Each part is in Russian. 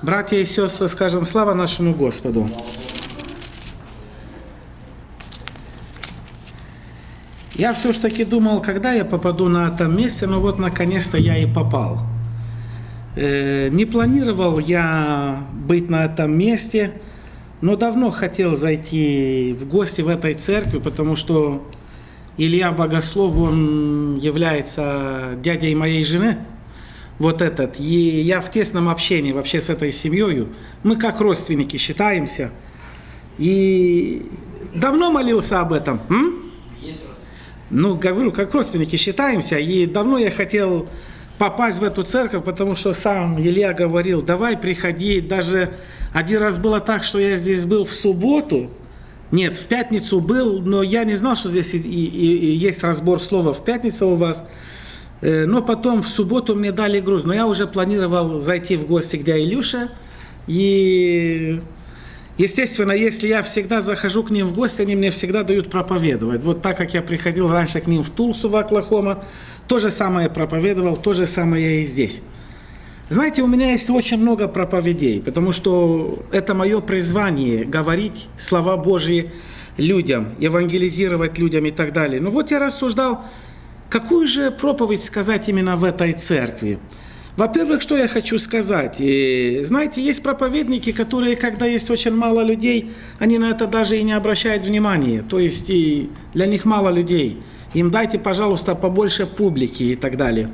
Братья и сестры, скажем слава нашему Господу. Я все ж таки думал, когда я попаду на этом месте, но вот наконец-то я и попал. Э, не планировал я быть на этом месте, но давно хотел зайти в гости в этой церкви, потому что Илья Богослов, он является дядей моей жены, вот этот. И я в тесном общении вообще с этой семьей. Мы как родственники считаемся. И давно молился об этом. М? Ну, говорю, как родственники считаемся. И давно я хотел попасть в эту церковь, потому что сам Илья говорил, давай приходи. Даже один раз было так, что я здесь был в субботу, нет, в пятницу был, но я не знал, что здесь и, и, и есть разбор слова в пятницу у вас. Э, но потом в субботу мне дали груз. Но я уже планировал зайти в гости к дяде Илюше. И, естественно, если я всегда захожу к ним в гости, они мне всегда дают проповедовать. Вот так, как я приходил раньше к ним в Тулсу, в Оклахома, то же самое проповедовал, то же самое и здесь. Знаете, у меня есть очень много проповедей, потому что это мое призвание – говорить слова Божьи людям, евангелизировать людям и так далее. Ну вот я рассуждал, какую же проповедь сказать именно в этой церкви. Во-первых, что я хочу сказать? И, знаете, есть проповедники, которые, когда есть очень мало людей, они на это даже и не обращают внимания. То есть и для них мало людей. Им дайте, пожалуйста, побольше публики и так далее.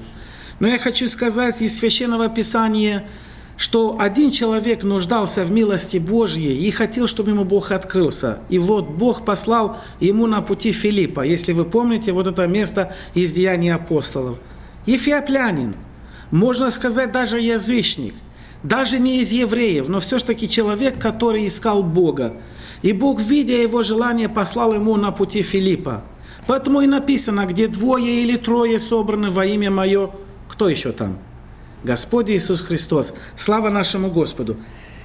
Но я хочу сказать из Священного Писания, что один человек нуждался в милости Божьей и хотел, чтобы ему Бог открылся. И вот Бог послал ему на пути Филиппа, если вы помните вот это место из Деяний апостолов. Ефиоплянин, можно сказать даже язычник, даже не из евреев, но все-таки человек, который искал Бога. И Бог, видя его желание, послал ему на пути Филиппа. Поэтому и написано, где двое или трое собраны во имя Мое, кто еще там? Господь Иисус Христос. Слава нашему Господу.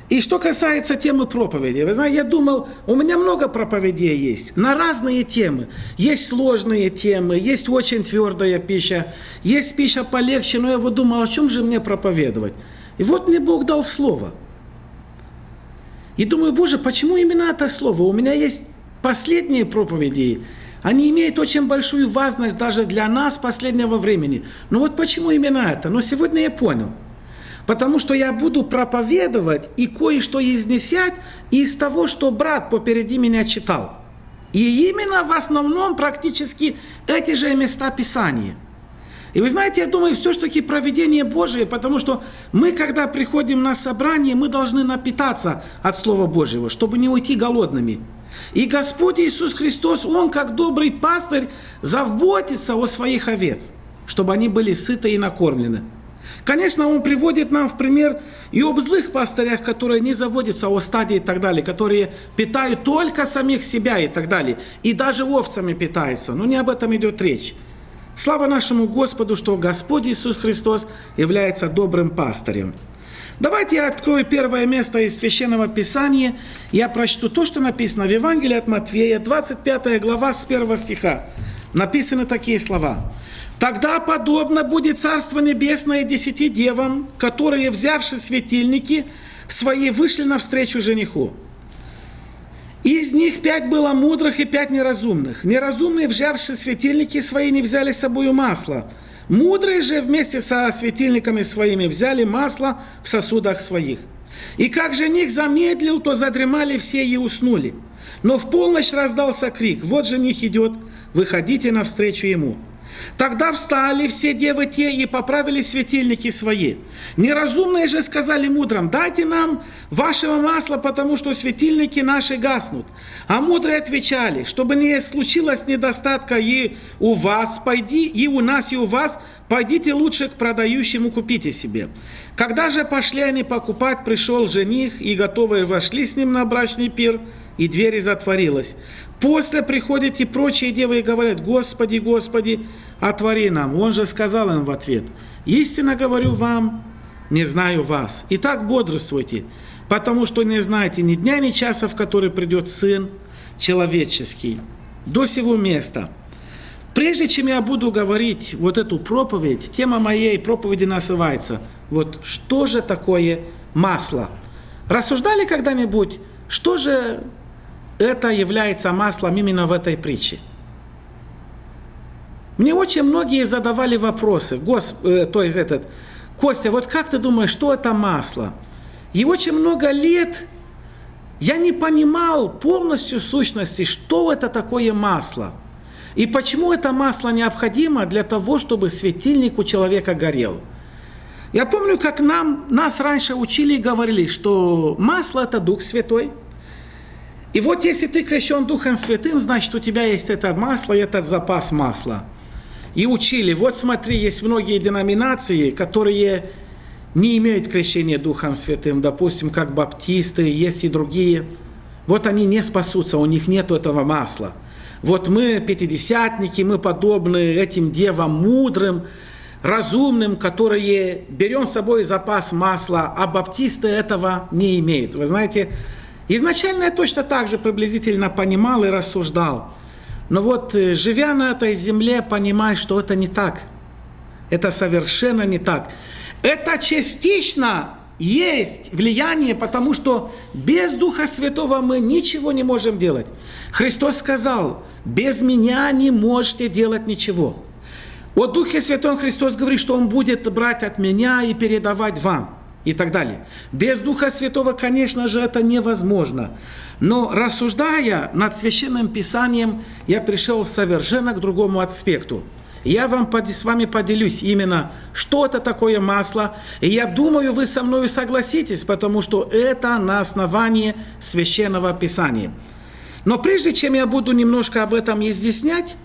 И что касается темы проповеди, вы знаете, я думал, у меня много проповедей есть на разные темы. Есть сложные темы, есть очень твердая пища, есть пища полегче, но я вот думал, о чем же мне проповедовать? И вот мне Бог дал слово. И думаю, Боже, почему именно это слово? У меня есть последние проповеди, они имеют очень большую важность даже для нас последнего времени. Но вот почему именно это? Но сегодня я понял. Потому что я буду проповедовать и кое-что изнесять из того, что брат попереди меня читал. И именно в основном практически эти же места Писания. И вы знаете, я думаю, все-таки проведение Божие, потому что мы, когда приходим на собрание, мы должны напитаться от Слова Божьего, чтобы не уйти голодными. И Господь Иисус Христос, Он, как добрый пастырь, заботится о своих овец, чтобы они были сыты и накормлены. Конечно, Он приводит нам в пример и об злых пастырях, которые не заводятся о стадии и так далее, которые питают только самих себя и так далее, и даже овцами питаются, но не об этом идет речь. Слава нашему Господу, что Господь Иисус Христос является добрым пастырем. Давайте я открою первое место из Священного Писания. Я прочту то, что написано в Евангелии от Матфея, 25 глава с 1 стиха. Написаны такие слова. «Тогда подобно будет Царство Небесное десяти девам, которые, взявши светильники, свои вышли навстречу жениху. Из них пять было мудрых и пять неразумных. Неразумные, взявши светильники свои, не взяли с собой масло, Мудрые же вместе со светильниками своими взяли масло в сосудах своих. И как жених замедлил, то задремали все и уснули. Но в полночь раздался крик, вот жених идет, выходите навстречу ему. Тогда встали все девы те и поправили светильники свои. Неразумные же сказали мудрым, дайте нам вашего масла, потому что светильники наши гаснут. А мудрые отвечали, чтобы не случилось недостатка и у вас, пойди, и у нас, и у вас, пойдите лучше к продающему, купите себе. Когда же пошли они покупать, пришел жених, и готовые вошли с ним на брачный пир, и дверь затворилась. После приходят и прочие девы и говорят, Господи, Господи, отвори нам. Он же сказал им в ответ, истинно говорю вам, не знаю вас. Итак, бодрствуйте, потому что не знаете ни дня, ни часа, в который придет Сын Человеческий. До сего места. Прежде чем я буду говорить вот эту проповедь, тема моей проповеди называется «Вот что же такое масло. Рассуждали когда-нибудь, что же это является маслом именно в этой притче? Мне очень многие задавали вопросы. Гос, э, то есть этот, Костя, вот как ты думаешь, что это масло? И очень много лет я не понимал полностью сущности, что это такое масло. И почему это масло необходимо для того, чтобы светильник у человека горел. Я помню, как нам, нас раньше учили и говорили, что масло – это Дух Святой. И вот если ты крещен Духом Святым, значит, у тебя есть это масло и этот запас масла. И учили, вот смотри, есть многие деноминации, которые не имеют крещения Духом Святым, допустим, как баптисты, есть и другие. Вот они не спасутся, у них нет этого масла. Вот мы, пятидесятники, мы подобны этим девам мудрым, разумным, которые берем с собой запас масла, а баптисты этого не имеют. Вы знаете, изначально я точно так же приблизительно понимал и рассуждал. Но вот, э, живя на этой земле, понимаю, что это не так. Это совершенно не так. Это частично есть влияние, потому что без Духа Святого мы ничего не можем делать. Христос сказал, без меня не можете делать ничего. О Духе Святом Христос говорит, что Он будет брать от меня и передавать вам и так далее. Без Духа Святого, конечно же, это невозможно. Но рассуждая над Священным Писанием, я пришел совершенно к другому аспекту – я вам с вами поделюсь именно, что это такое масло. И я думаю, вы со мной согласитесь, потому что это на основании Священного Писания. Но прежде чем я буду немножко об этом изъяснять,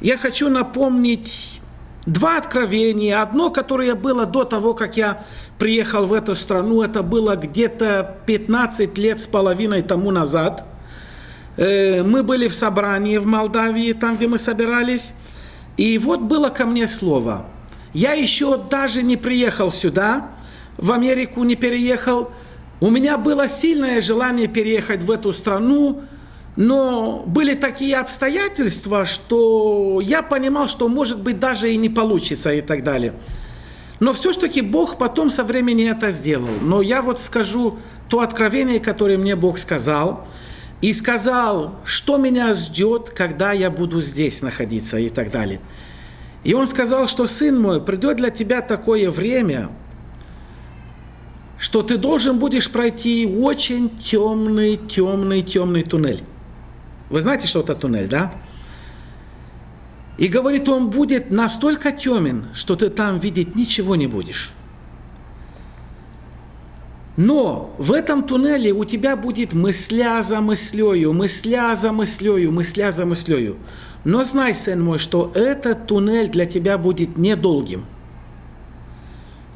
я хочу напомнить два откровения. Одно, которое было до того, как я приехал в эту страну, это было где-то 15 лет с половиной тому назад. Э, мы были в собрании в Молдавии, там, где мы собирались. И вот было ко мне слово. Я еще даже не приехал сюда, в Америку не переехал. У меня было сильное желание переехать в эту страну, но были такие обстоятельства, что я понимал, что может быть даже и не получится и так далее. Но все-таки Бог потом со временем это сделал. Но я вот скажу то откровение, которое мне Бог сказал – и сказал, что меня ждет, когда я буду здесь находиться и так далее. И он сказал, что сын мой, придет для тебя такое время, что ты должен будешь пройти очень темный, темный, темный туннель. Вы знаете, что это туннель, да? И говорит, он будет настолько темен, что ты там видеть ничего не будешь. Но в этом туннеле у тебя будет мысля за мыслею, мысля за мыслею, мысля за мыслею. Но знай, сын мой, что этот туннель для тебя будет недолгим.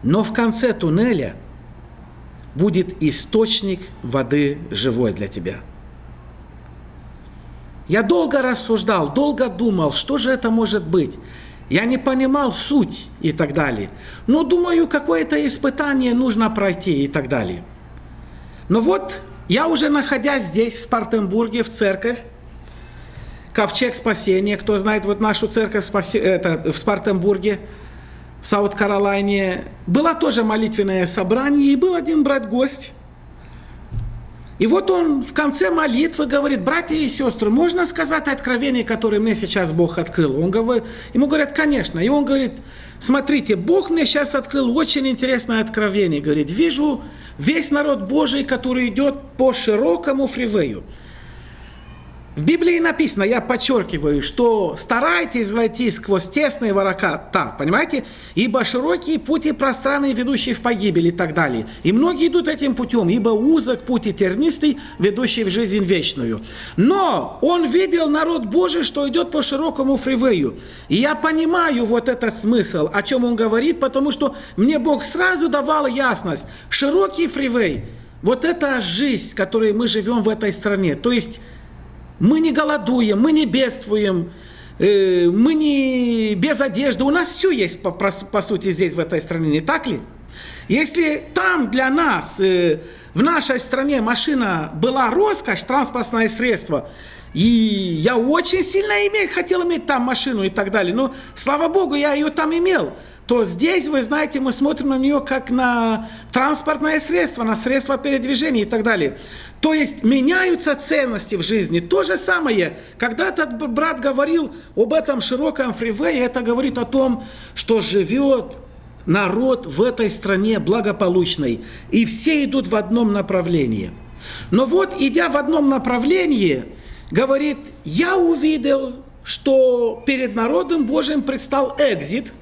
Но в конце туннеля будет источник воды живой для тебя. Я долго рассуждал, долго думал, что же это может быть. Я не понимал суть и так далее. Но думаю, какое-то испытание нужно пройти и так далее. Но вот я уже находясь здесь, в Спартенбурге, в церковь, Ковчег спасения, кто знает вот нашу церковь это, в Спартенбурге, в Саут-Каролайне, было тоже молитвенное собрание, и был один брат-гость, и вот он в конце молитвы говорит, братья и сестры, можно сказать откровение, которое мне сейчас Бог открыл? Он говорит, ему говорят, конечно. И он говорит, смотрите, Бог мне сейчас открыл очень интересное откровение. Говорит, вижу весь народ Божий, который идет по широкому фривею. В Библии написано, я подчеркиваю, что старайтесь войти сквозь тесные ворота, понимаете? Ибо широкие пути пространные, ведущие в погибель и так далее. И многие идут этим путем, ибо узок путь и тернистый, ведущий в жизнь вечную. Но он видел народ Божий, что идет по широкому фривею. И я понимаю вот этот смысл, о чем он говорит, потому что мне Бог сразу давал ясность. Широкий фривей, вот это жизнь, в которой мы живем в этой стране. То есть мы не голодуем, мы не бедствуем, э, мы не без одежды. У нас все есть, по, по сути, здесь, в этой стране, не так ли? Если там для нас, э, в нашей стране машина была роскошь, транспортное средство, И я очень сильно иметь, хотел иметь там машину и так далее. Но, слава Богу, я ее там имел. То здесь, вы знаете, мы смотрим на нее как на транспортное средство, на средство передвижения и так далее. То есть меняются ценности в жизни. То же самое, когда этот брат говорил об этом широком фривее, это говорит о том, что живет народ в этой стране благополучной. И все идут в одном направлении. Но вот, идя в одном направлении, говорит, я увидел, что перед народом Божьим предстал экзит,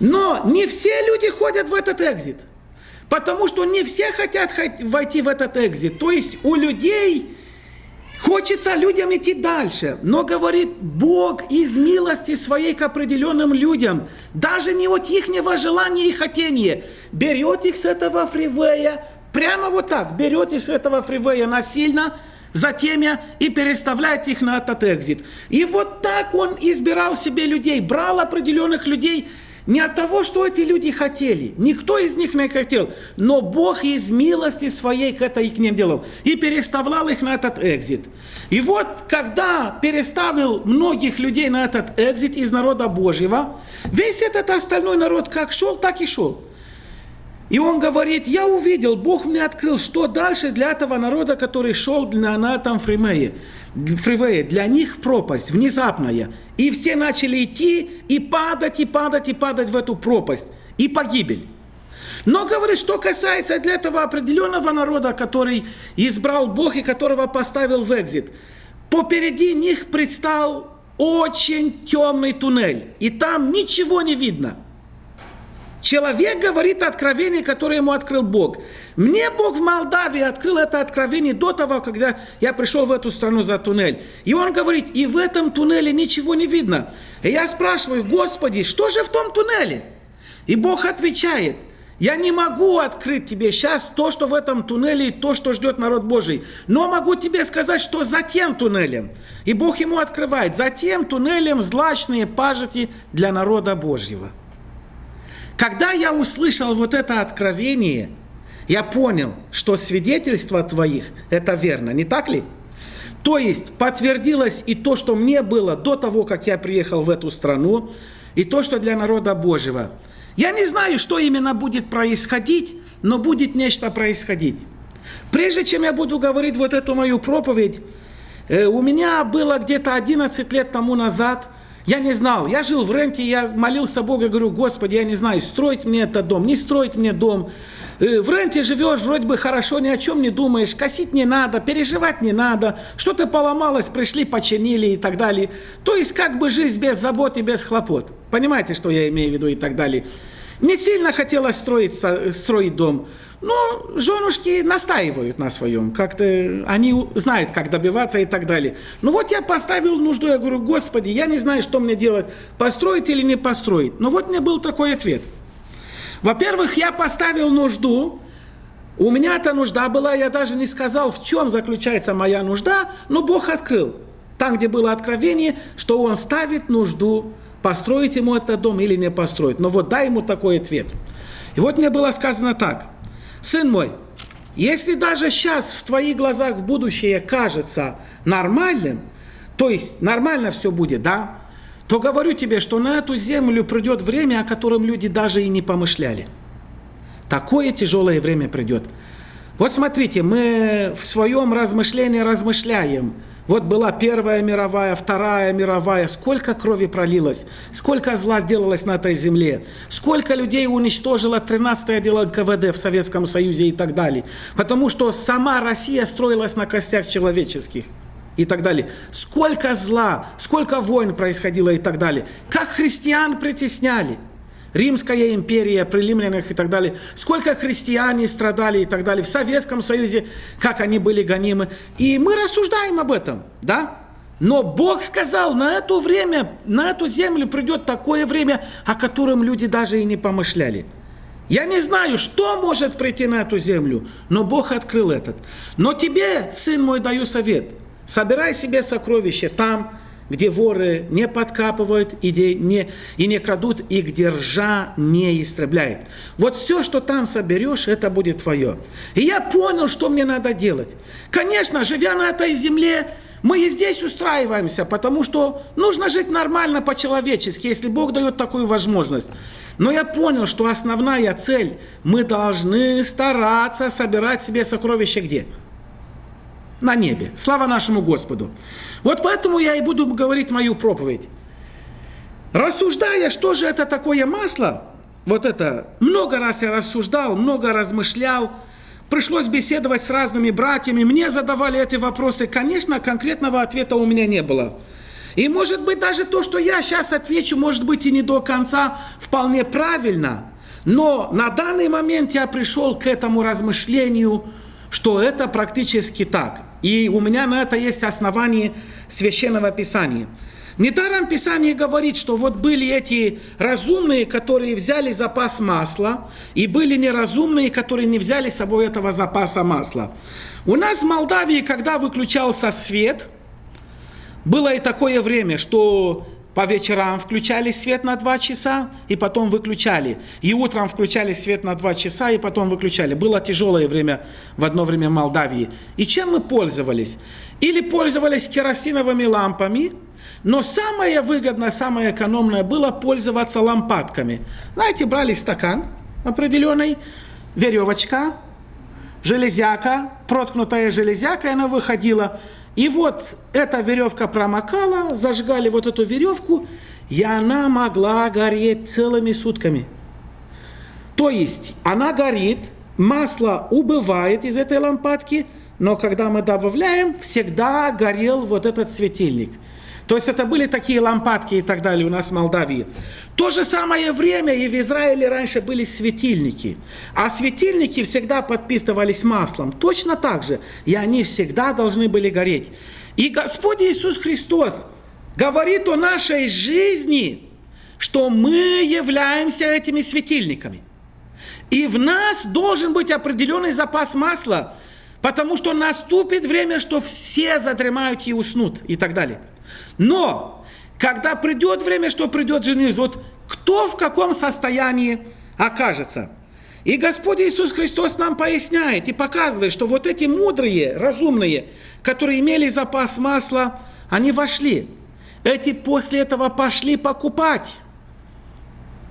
но не все люди ходят в этот экзит, потому что не все хотят войти в этот экзит. То есть у людей Хочется людям идти дальше, но говорит Бог из милости своей к определенным людям, даже не от их желания и хотения, берет их с этого фривея, прямо вот так, берет их с этого фривея насильно, затем я и переставляет их на этот экзит. И вот так он избирал себе людей, брал определенных людей, не от того, что эти люди хотели. Никто из них не хотел. Но Бог из милости своей это их не делал. И переставлял их на этот экзит. И вот, когда переставил многих людей на этот экзит из народа Божьего, весь этот остальной народ как шел, так и шел. И он говорит, я увидел, Бог мне открыл, что дальше для этого народа, который шел на, на этом фримее фривее, для них пропасть внезапная. И все начали идти и падать, и падать, и падать в эту пропасть. И погибель. Но, говорит, что касается для этого определенного народа, который избрал Бог и которого поставил в экзит, попереди них предстал очень темный туннель, и там ничего не видно – Человек говорит откровение, которое ему открыл Бог. Мне Бог в Молдавии открыл это откровение до того, когда я пришел в эту страну за туннель. И он говорит, и в этом туннеле ничего не видно. И я спрашиваю, Господи, что же в том туннеле? И Бог отвечает, я не могу открыть тебе сейчас то, что в этом туннеле, и то, что ждет народ Божий. Но могу тебе сказать, что за тем туннелем. И Бог ему открывает, за тем туннелем злачные пажити для народа Божьего. Когда я услышал вот это откровение, я понял, что свидетельство твоих – это верно, не так ли? То есть подтвердилось и то, что мне было до того, как я приехал в эту страну, и то, что для народа Божьего. Я не знаю, что именно будет происходить, но будет нечто происходить. Прежде чем я буду говорить вот эту мою проповедь, э, у меня было где-то 11 лет тому назад – я не знал, я жил в ренте, я молился Богу, говорю, Господи, я не знаю, строить мне этот дом, не строить мне дом. Э, в ренте живешь, вроде бы хорошо, ни о чем не думаешь, косить не надо, переживать не надо, что-то поломалось, пришли, починили и так далее. То есть как бы жизнь без забот и без хлопот. Понимаете, что я имею в виду и так далее. Не сильно хотелось строить, строить дом. Но женушки настаивают на своем, как-то они знают, как добиваться и так далее. Ну вот я поставил нужду, я говорю, Господи, я не знаю, что мне делать, построить или не построить. Но вот мне был такой ответ. Во-первых, я поставил нужду, у меня эта нужда была, я даже не сказал, в чем заключается моя нужда, но Бог открыл. Там, где было откровение, что Он ставит нужду, построить ему этот дом или не построить. Но вот дай ему такой ответ. И вот мне было сказано так – Сын мой, если даже сейчас в твоих глазах будущее кажется нормальным, то есть нормально все будет, да, то говорю тебе, что на эту землю придет время, о котором люди даже и не помышляли. Такое тяжелое время придет. Вот смотрите, мы в своем размышлении размышляем – вот была Первая мировая, Вторая мировая, сколько крови пролилось, сколько зла сделалось на этой земле, сколько людей уничтожило 13-е отдел НКВД в Советском Союзе и так далее. Потому что сама Россия строилась на костях человеческих и так далее. Сколько зла, сколько войн происходило и так далее. Как христиан притесняли – Римская империя, при и так далее. Сколько христиане страдали и так далее. В Советском Союзе, как они были гонимы. И мы рассуждаем об этом, да? Но Бог сказал, на это время, на эту землю придет такое время, о котором люди даже и не помышляли. Я не знаю, что может прийти на эту землю, но Бог открыл этот. Но тебе, сын мой, даю совет. Собирай себе сокровища там, где воры не подкапывают и, где не, и не крадут, и где ржа не истребляет. Вот все, что там соберешь, это будет твое. И я понял, что мне надо делать. Конечно, живя на этой земле, мы и здесь устраиваемся, потому что нужно жить нормально по-человечески, если Бог дает такую возможность. Но я понял, что основная цель, мы должны стараться собирать себе сокровища где? На небе. Слава нашему Господу. Вот поэтому я и буду говорить мою проповедь. Рассуждая, что же это такое масло, вот это, много раз я рассуждал, много размышлял, Пришлось беседовать с разными братьями, мне задавали эти вопросы. Конечно, конкретного ответа у меня не было. И может быть даже то, что я сейчас отвечу, может быть и не до конца вполне правильно. Но на данный момент я пришел к этому размышлению, что это практически так. И у меня на это есть основание священного писания. Недаром Писание говорит, что вот были эти разумные, которые взяли запас масла, и были неразумные, которые не взяли с собой этого запаса масла. У нас в Молдавии, когда выключался свет, было и такое время, что по вечерам включали свет на два часа и потом выключали. И утром включали свет на два часа и потом выключали. Было тяжелое время в одно время в Молдавии. И чем мы пользовались? Или пользовались керосиновыми лампами – но самое выгодное, самое экономное было пользоваться лампадками. Знаете, брали стакан определенный, веревочка, железяка, проткнутая железяка, и она выходила. И вот эта веревка промокала, зажигали вот эту веревку, и она могла гореть целыми сутками. То есть она горит, масло убывает из этой лампадки, но когда мы добавляем, всегда горел вот этот светильник – то есть это были такие лампадки и так далее у нас в Молдавии. То же самое время и в Израиле раньше были светильники. А светильники всегда подписывались маслом. Точно так же. И они всегда должны были гореть. И Господь Иисус Христос говорит о нашей жизни, что мы являемся этими светильниками. И в нас должен быть определенный запас масла, потому что наступит время, что все задремают и уснут и так далее. Но, когда придет время, что придет жених, вот кто в каком состоянии окажется. И Господь Иисус Христос нам поясняет и показывает, что вот эти мудрые, разумные, которые имели запас масла, они вошли. Эти после этого пошли покупать.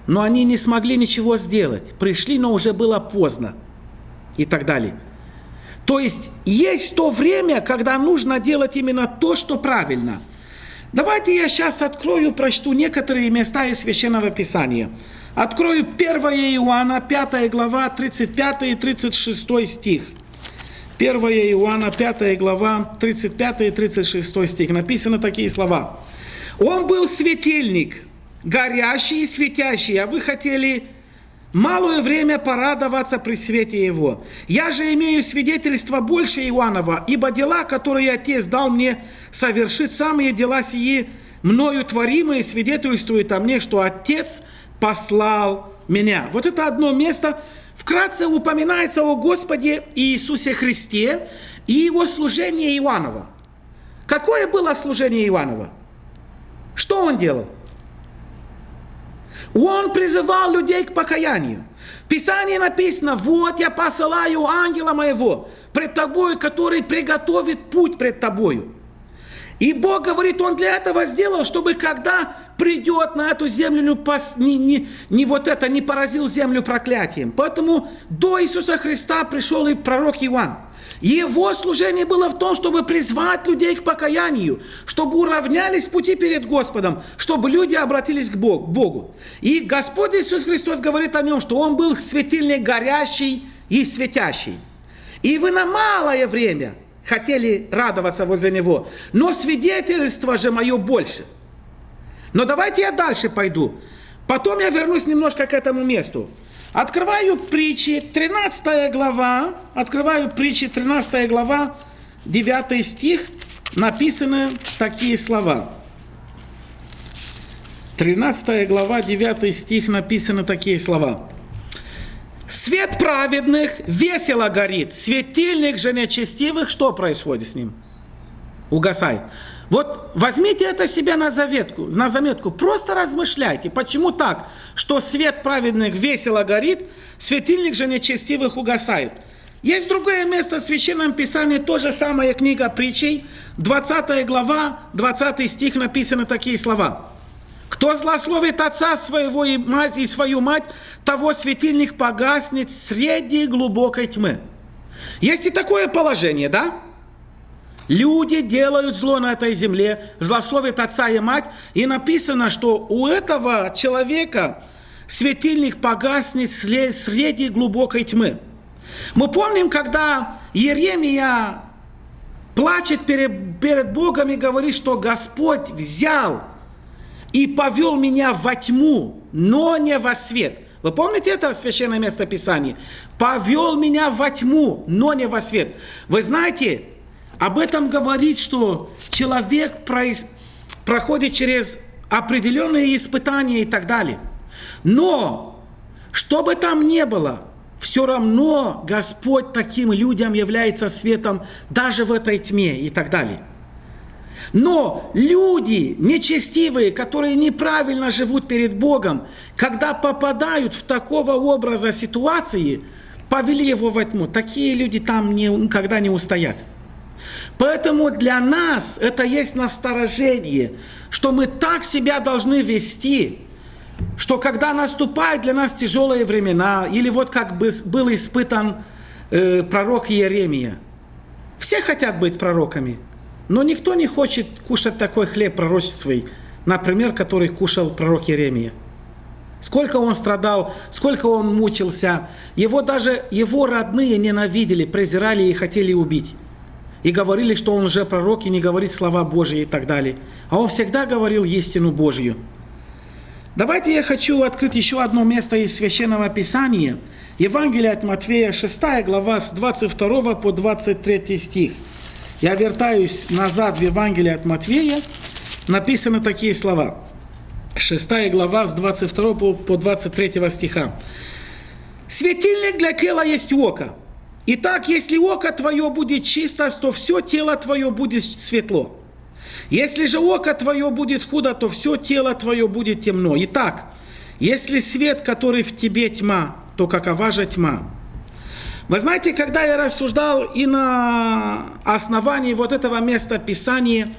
Но они не смогли ничего сделать. Пришли, но уже было поздно. И так далее. То есть есть то время, когда нужно делать именно то, что правильно – Давайте я сейчас открою, прочту некоторые места из Священного Писания. Открою 1 Иоанна, 5 глава, 35 и 36 стих. 1 Иоанна, 5 глава, 35 и 36 стих. Написаны такие слова. «Он был светильник, горящий и светящий, а вы хотели малое время порадоваться при свете его. Я же имею свидетельство больше Иоаннова, ибо дела, которые Отец дал мне совершить, самые дела сии мною творимые, свидетельствуют о мне, что Отец послал меня. Вот это одно место, вкратце упоминается о Господе Иисусе Христе и его служении Иоаннова. Какое было служение Иоаннова? Что он делал? Он призывал людей к покаянию. В Писании написано, вот я посылаю ангела моего пред тобой, который приготовит путь пред тобою. И Бог говорит, Он для этого сделал, чтобы когда придет на эту землю, не, не, не вот это, не поразил землю проклятием. Поэтому до Иисуса Христа пришел и пророк Иоанн. Его служение было в том, чтобы призвать людей к покаянию, чтобы уравнялись пути перед Господом, чтобы люди обратились к Богу. И Господь Иисус Христос говорит о нем, что Он был светильник горящий и светящий. И вы на малое время хотели радоваться возле Него, но свидетельство же мое больше. Но давайте я дальше пойду. Потом я вернусь немножко к этому месту. Открываю притчи, 13 глава, открываю притчи, 13 глава, 9 стих, написаны такие слова. 13 глава, 9 стих, написаны такие слова. Свет праведных весело горит, светильник же нечестивых, что происходит с ним? Угасает. Вот возьмите это себе на заветку, на заметку, просто размышляйте, почему так, что свет праведных весело горит, светильник же нечестивых угасает. Есть другое место в Священном Писании, то же самое книга притчей, 20 глава, 20 стих написаны такие слова. Кто злословит отца своего и мать и свою мать, того светильник погаснет среди глубокой тьмы. Есть и такое положение, да? Люди делают зло на этой земле, злословят отца и мать, и написано, что у этого человека светильник погаснет среди глубокой тьмы. Мы помним, когда Еремия плачет перед, перед Богом и говорит, что Господь взял и повел меня во тьму, но не во свет. Вы помните это священное место Писания? Повел меня во тьму, но не во свет. Вы знаете, об этом говорит, что человек проис... проходит через определенные испытания и так далее. Но, что бы там ни было, все равно Господь таким людям является светом даже в этой тьме и так далее. Но люди нечестивые, которые неправильно живут перед Богом, когда попадают в такого образа ситуации, повели его во тьму. Такие люди там никогда не устоят. Поэтому для нас это есть насторожение, что мы так себя должны вести, что когда наступают для нас тяжелые времена, или вот как бы был испытан э, пророк Иеремия, все хотят быть пророками, но никто не хочет кушать такой хлеб пророческий, например, который кушал пророк Иеремия. Сколько он страдал, сколько он мучился. Его даже его родные ненавидели, презирали и хотели убить и говорили, что он уже пророк и не говорит слова Божьи и так далее. А он всегда говорил истину Божью. Давайте я хочу открыть еще одно место из Священного Писания. Евангелие от Матфея, 6 глава, с 22 по 23 стих. Я вертаюсь назад в Евангелие от Матфея. Написаны такие слова. 6 глава, с 22 по 23 стиха. «Светильник для тела есть око. Итак, если око твое будет чисто, то все тело твое будет светло. Если же око твое будет худо, то все тело твое будет темно. Итак, если свет, который в тебе тьма, то какова же тьма? Вы знаете, когда я рассуждал и на основании вот этого места Писания,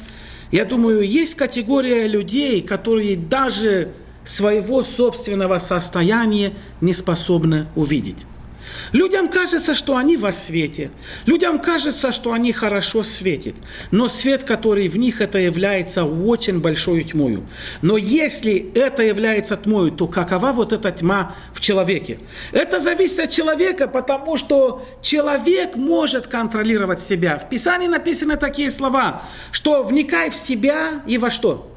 я думаю, есть категория людей, которые даже своего собственного состояния не способны увидеть. Людям кажется, что они во свете. Людям кажется, что они хорошо светят. Но свет, который в них, это является очень большой тьмою. Но если это является тьмою, то какова вот эта тьма в человеке? Это зависит от человека, потому что человек может контролировать себя. В Писании написаны такие слова, что вникай в себя и во что?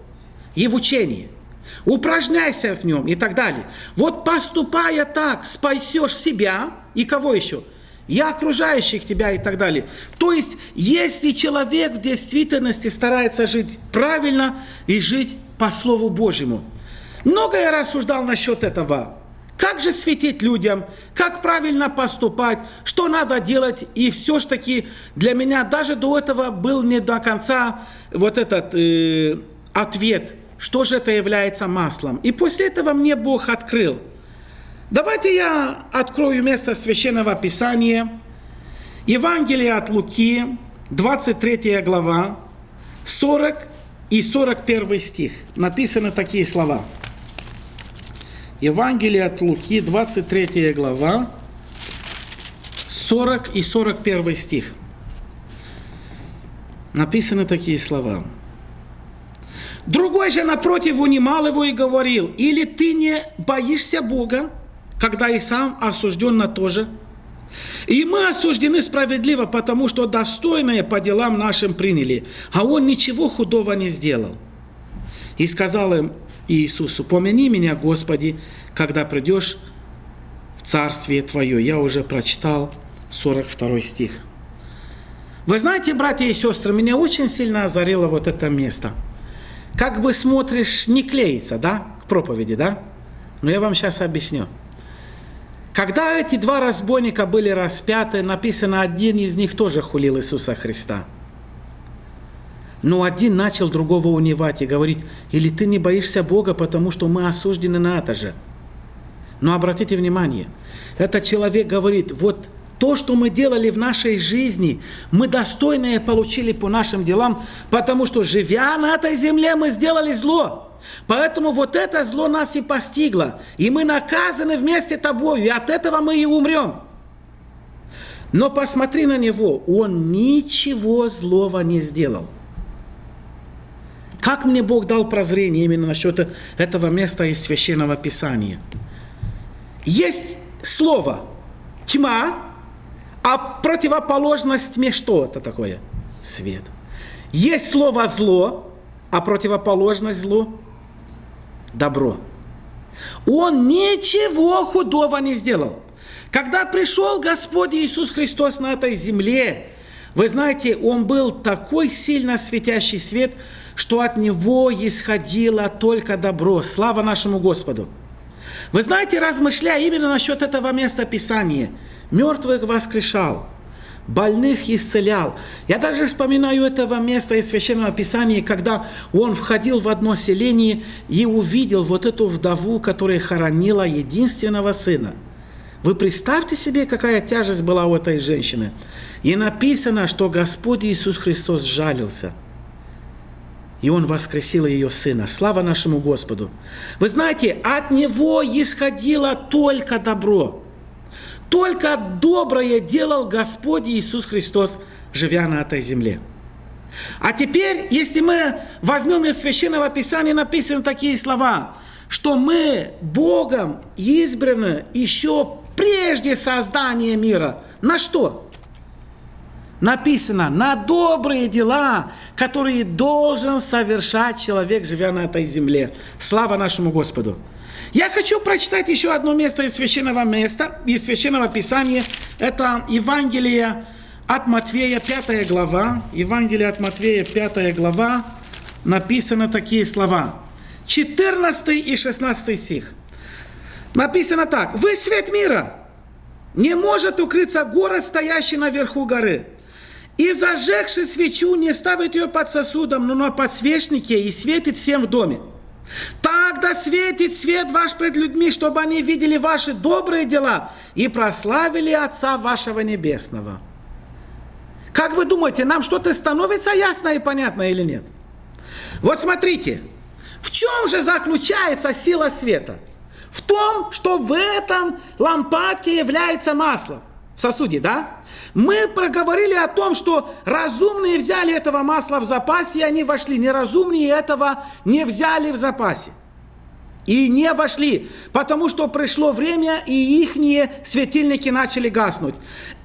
И в учение упражняйся в нем и так далее. Вот поступая так, спасешь себя и кого еще? И окружающих тебя и так далее. То есть, если человек в действительности старается жить правильно и жить по Слову Божьему. Много я рассуждал насчет этого. Как же светить людям, как правильно поступать, что надо делать. И все ж таки для меня даже до этого был не до конца вот этот э, ответ – что же это является маслом. И после этого мне Бог открыл. Давайте я открою место Священного Писания. Евангелие от Луки, 23 глава, 40 и 41 стих. Написаны такие слова. Евангелие от Луки, 23 глава, 40 и 41 стих. Написаны такие слова. Другой же напротив унимал его и говорил, или ты не боишься Бога, когда и сам осужден на то же? И мы осуждены справедливо, потому что достойное по делам нашим приняли, а он ничего худого не сделал. И сказал им Иисусу, помяни меня, Господи, когда придешь в Царствие Твое. Я уже прочитал 42 стих. Вы знаете, братья и сестры, меня очень сильно озарило вот это место – как бы смотришь, не клеится, да, к проповеди, да? Но я вам сейчас объясню. Когда эти два разбойника были распяты, написано, один из них тоже хулил Иисуса Христа. Но один начал другого унивать и говорить, или ты не боишься Бога, потому что мы осуждены на это же. Но обратите внимание, этот человек говорит, вот то, что мы делали в нашей жизни, мы достойные получили по нашим делам, потому что, живя на этой земле, мы сделали зло. Поэтому вот это зло нас и постигло. И мы наказаны вместе тобою, и от этого мы и умрем. Но посмотри на него, он ничего злого не сделал. Как мне Бог дал прозрение именно насчет этого места из Священного Писания? Есть слово тьма, а противоположность тьме что это такое? Свет. Есть слово зло, а противоположность злу – добро. Он ничего худого не сделал. Когда пришел Господь Иисус Христос на этой земле, вы знаете, Он был такой сильно светящий свет, что от Него исходило только добро. Слава нашему Господу! Вы знаете, размышляя именно насчет этого места Писания, мертвых воскрешал, больных исцелял. Я даже вспоминаю этого места из Священного Писания, когда он входил в одно селение и увидел вот эту вдову, которая хоронила единственного сына. Вы представьте себе, какая тяжесть была у этой женщины. И написано, что Господь Иисус Христос жалился – и Он воскресил ее Сына. Слава нашему Господу! Вы знаете, от Него исходило только добро. Только доброе делал Господь Иисус Христос, живя на этой земле. А теперь, если мы возьмем из Священного Писания, написаны такие слова, что мы Богом избраны еще прежде создания мира. На что? написано на добрые дела, которые должен совершать человек, живя на этой земле. Слава нашему Господу! Я хочу прочитать еще одно место из священного места, из священного писания. Это Евангелие от Матвея, 5 глава. Евангелие от Матвея, 5 глава. Написано такие слова. 14 и 16 стих. Написано так. «Вы свет мира. Не может укрыться город, стоящий наверху горы. И зажегши свечу, не ставит ее под сосудом, но на подсвечнике и светит всем в доме. Тогда светит свет ваш пред людьми, чтобы они видели ваши добрые дела и прославили Отца вашего Небесного. Как вы думаете, нам что-то становится ясно и понятно или нет? Вот смотрите, в чем же заключается сила света? В том, что в этом лампадке является масло в сосуде, да? Мы проговорили о том, что разумные взяли этого масла в запасе, и они вошли. Неразумные этого не взяли в запасе. И не вошли, потому что пришло время, и ихние светильники начали гаснуть.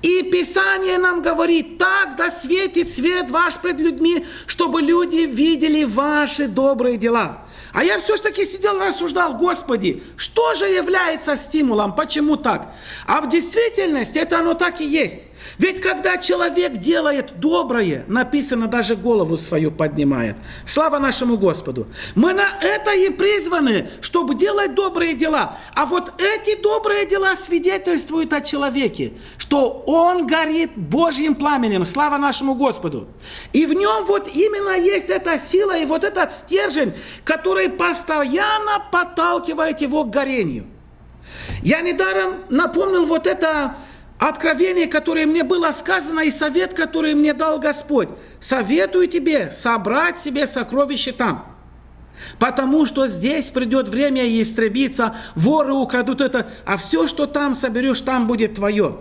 И Писание нам говорит, так да светит свет ваш пред людьми, чтобы люди видели ваши добрые дела. А я все-таки сидел и рассуждал, Господи, что же является стимулом, почему так? А в действительности это оно так и есть. Ведь когда человек делает доброе, написано, даже голову свою поднимает. Слава нашему Господу. Мы на это и призваны, чтобы делать добрые дела. А вот эти добрые дела свидетельствуют о человеке, что он горит Божьим пламенем. Слава нашему Господу. И в нем вот именно есть эта сила и вот этот стержень, который постоянно подталкивает его к горению. Я недаром напомнил вот это откровение, которое мне было сказано, и совет, который мне дал Господь. Советую тебе собрать себе сокровища там. Потому что здесь придет время истребиться, воры украдут это, а все, что там соберешь, там будет твое.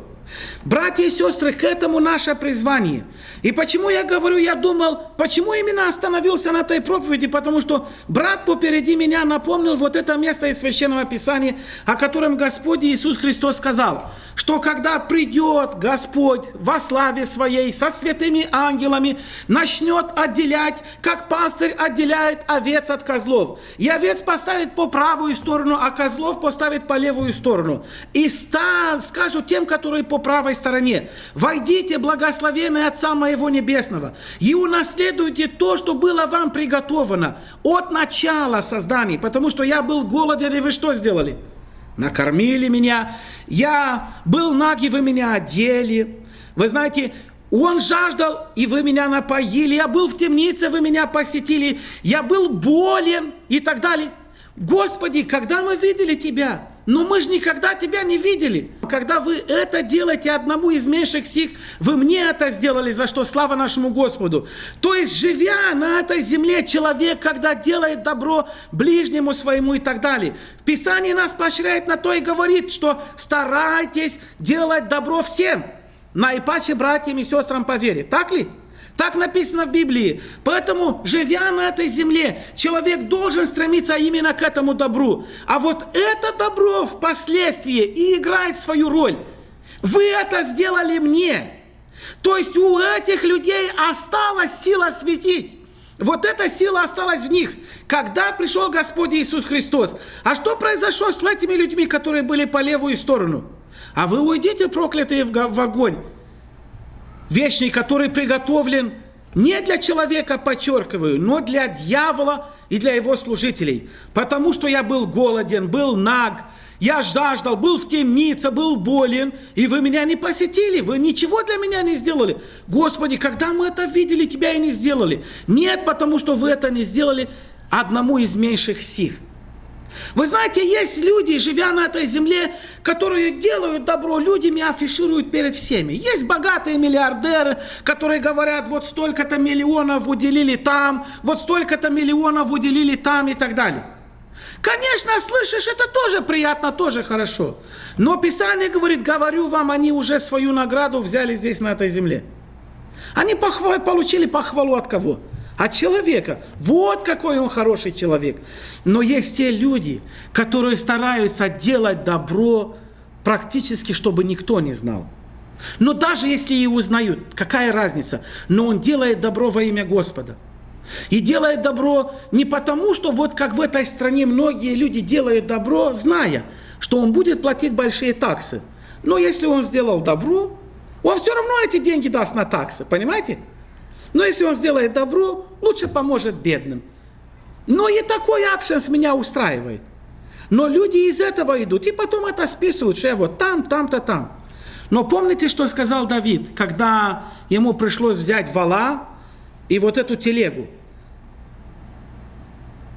Братья и сестры, к этому наше призвание. И почему я говорю, я думал, почему именно остановился на этой проповеди, потому что брат попереди меня напомнил вот это место из Священного Писания, о котором Господь Иисус Христос сказал, что когда придет Господь во славе Своей со святыми ангелами, начнет отделять, как пастырь отделяет овец от козлов. И овец поставит по правую сторону, а козлов поставит по левую сторону. И скажут тем, которые по правой стороне, «Войдите, благословенные Отца моего Небесного, и унаследуйте то, что было вам приготовано от начала создания, потому что я был голоден, и вы что сделали?» Накормили меня, я был наг, и вы меня одели. Вы знаете, Он жаждал, и вы меня напоили. Я был в темнице, вы меня посетили. Я был болен и так далее. Господи, когда мы видели Тебя? Но мы же никогда Тебя не видели. Когда вы это делаете одному из меньших сих, вы мне это сделали, за что слава нашему Господу. То есть, живя на этой земле, человек, когда делает добро ближнему своему и так далее. В Писании нас поощряет на то и говорит, что старайтесь делать добро всем, наипаче братьям и сестрам по вере. Так ли? Так написано в Библии. Поэтому, живя на этой земле, человек должен стремиться именно к этому добру. А вот это добро впоследствии и играет свою роль. Вы это сделали мне. То есть у этих людей осталась сила светить. Вот эта сила осталась в них, когда пришел Господь Иисус Христос. А что произошло с этими людьми, которые были по левую сторону? А вы уйдите, проклятые, в огонь вечный, который приготовлен не для человека, подчеркиваю, но для дьявола и для его служителей. Потому что я был голоден, был наг, я жаждал, был в темнице, был болен, и вы меня не посетили, вы ничего для меня не сделали. Господи, когда мы это видели, тебя и не сделали. Нет, потому что вы это не сделали одному из меньших сих. Вы знаете, есть люди, живя на этой земле, которые делают добро людям афишируют перед всеми. Есть богатые миллиардеры, которые говорят, вот столько-то миллионов уделили там, вот столько-то миллионов уделили там и так далее. Конечно, слышишь, это тоже приятно, тоже хорошо. Но Писание говорит, говорю вам, они уже свою награду взяли здесь, на этой земле. Они получили похвалу от кого? От человека. Вот какой он хороший человек. Но есть те люди, которые стараются делать добро практически, чтобы никто не знал. Но даже если и узнают, какая разница? Но он делает добро во имя Господа. И делает добро не потому, что вот как в этой стране многие люди делают добро, зная, что он будет платить большие таксы. Но если он сделал добро, он все равно эти деньги даст на таксы, понимаете? Но если он сделает добро, лучше поможет бедным. Но и такой опшенс меня устраивает. Но люди из этого идут, и потом это списывают, что я вот там, там-то, там. Но помните, что сказал Давид, когда ему пришлось взять вала и вот эту телегу?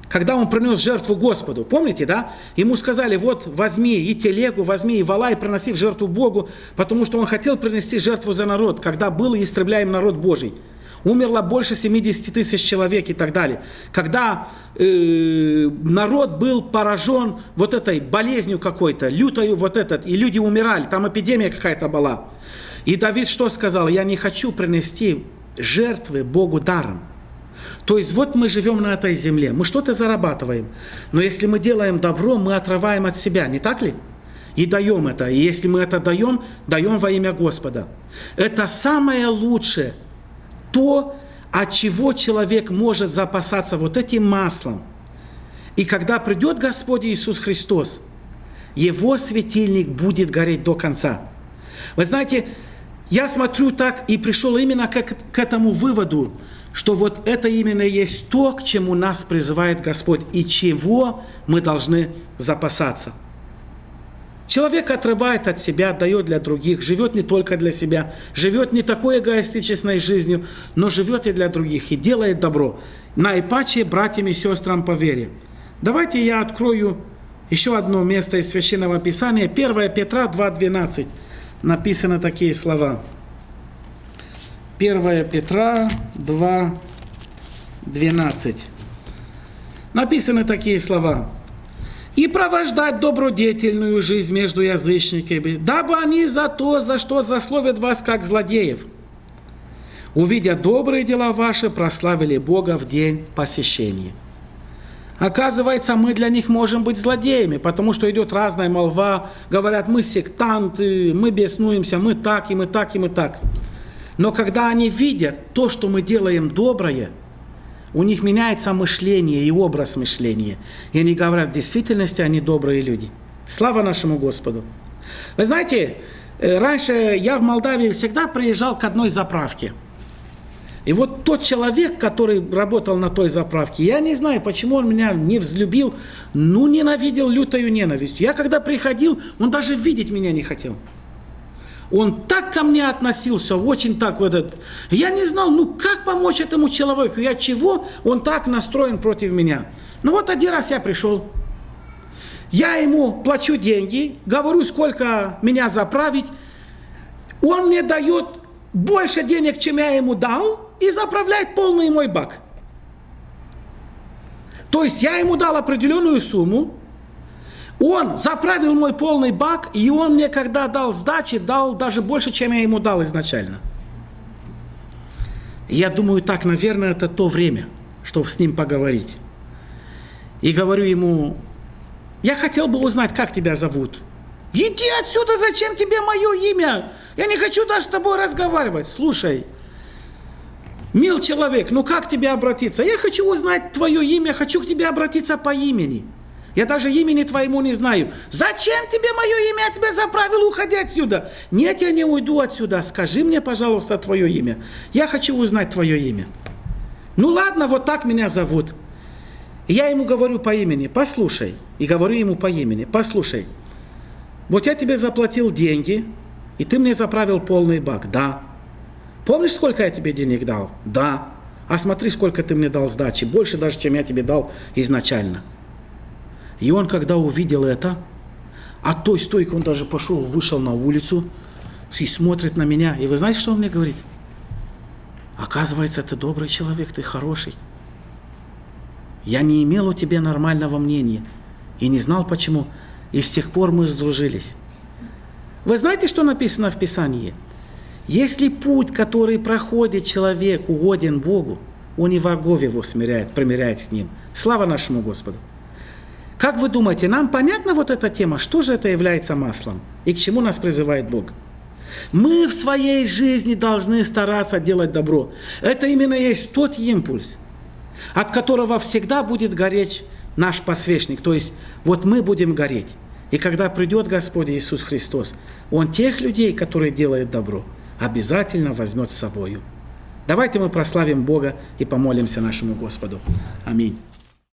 Когда он принес жертву Господу, помните, да? Ему сказали, вот возьми и телегу, возьми и вала и приноси в жертву Богу, потому что он хотел принести жертву за народ, когда был истребляем народ Божий умерло больше 70 тысяч человек и так далее. Когда э, народ был поражен вот этой болезнью какой-то, лютою вот этот, и люди умирали, там эпидемия какая-то была. И Давид что сказал? Я не хочу принести жертвы Богу даром. То есть вот мы живем на этой земле, мы что-то зарабатываем, но если мы делаем добро, мы отрываем от себя, не так ли? И даем это. И если мы это даем, даем во имя Господа. Это самое лучшее, то, от чего человек может запасаться вот этим маслом. И когда придет Господь Иисус Христос, его светильник будет гореть до конца. Вы знаете, я смотрю так и пришел именно к, к этому выводу, что вот это именно есть то, к чему нас призывает Господь и чего мы должны запасаться – Человек отрывает от себя, дает для других, живет не только для себя, живет не такой эгоистичной жизнью, но живет и для других, и делает добро. Наипаче братьям и сестрам по вере. Давайте я открою еще одно место из Священного Писания, 1 Петра 2.12. Написаны такие слова. 1 Петра 2.12. Написаны такие слова и провождать добродетельную жизнь между язычниками, дабы они за то, за что засловят вас, как злодеев. Увидя добрые дела ваши, прославили Бога в день посещения. Оказывается, мы для них можем быть злодеями, потому что идет разная молва, говорят, мы сектанты, мы беснуемся, мы так, и мы так, и мы так. Но когда они видят то, что мы делаем доброе – у них меняется мышление и образ мышления. И они говорят, в действительности они добрые люди. Слава нашему Господу. Вы знаете, э, раньше я в Молдавии всегда приезжал к одной заправке. И вот тот человек, который работал на той заправке, я не знаю, почему он меня не взлюбил, ну, ненавидел лютою ненавистью. Я когда приходил, он даже видеть меня не хотел. Он так ко мне относился, очень так вот этот. Я не знал, ну как помочь этому человеку, я чего он так настроен против меня. Ну вот один раз я пришел, я ему плачу деньги, говорю, сколько меня заправить, он мне дает больше денег, чем я ему дал, и заправляет полный мой бак. То есть я ему дал определенную сумму, он заправил мой полный бак, и он мне, когда дал сдачи, дал даже больше, чем я ему дал изначально. Я думаю, так, наверное, это то время, чтобы с ним поговорить. И говорю ему, я хотел бы узнать, как тебя зовут. Иди отсюда, зачем тебе мое имя? Я не хочу даже с тобой разговаривать. Слушай, мил человек, ну как тебе обратиться? Я хочу узнать твое имя, хочу к тебе обратиться по имени. Я даже имени твоему не знаю. Зачем тебе мое имя? Я тебя заправил, уходи отсюда. Нет, я не уйду отсюда. Скажи мне, пожалуйста, твое имя. Я хочу узнать твое имя. Ну ладно, вот так меня зовут. я ему говорю по имени, послушай. И говорю ему по имени, послушай. Вот я тебе заплатил деньги, и ты мне заправил полный бак. Да. Помнишь, сколько я тебе денег дал? Да. А смотри, сколько ты мне дал сдачи. Больше даже, чем я тебе дал изначально. И он, когда увидел это, от той стойки он даже пошел, вышел на улицу и смотрит на меня. И вы знаете, что он мне говорит? Оказывается, ты добрый человек, ты хороший. Я не имел у тебя нормального мнения и не знал почему. И с тех пор мы сдружились. Вы знаете, что написано в Писании? Если путь, который проходит человек, угоден Богу, он и врагов его смиряет, примиряет с ним. Слава нашему Господу! Как вы думаете, нам понятна вот эта тема? Что же это является маслом? И к чему нас призывает Бог? Мы в своей жизни должны стараться делать добро. Это именно есть тот импульс, от которого всегда будет гореть наш посвящник. То есть вот мы будем гореть. И когда придет Господь Иисус Христос, Он тех людей, которые делают добро, обязательно возьмет с собою. Давайте мы прославим Бога и помолимся нашему Господу. Аминь.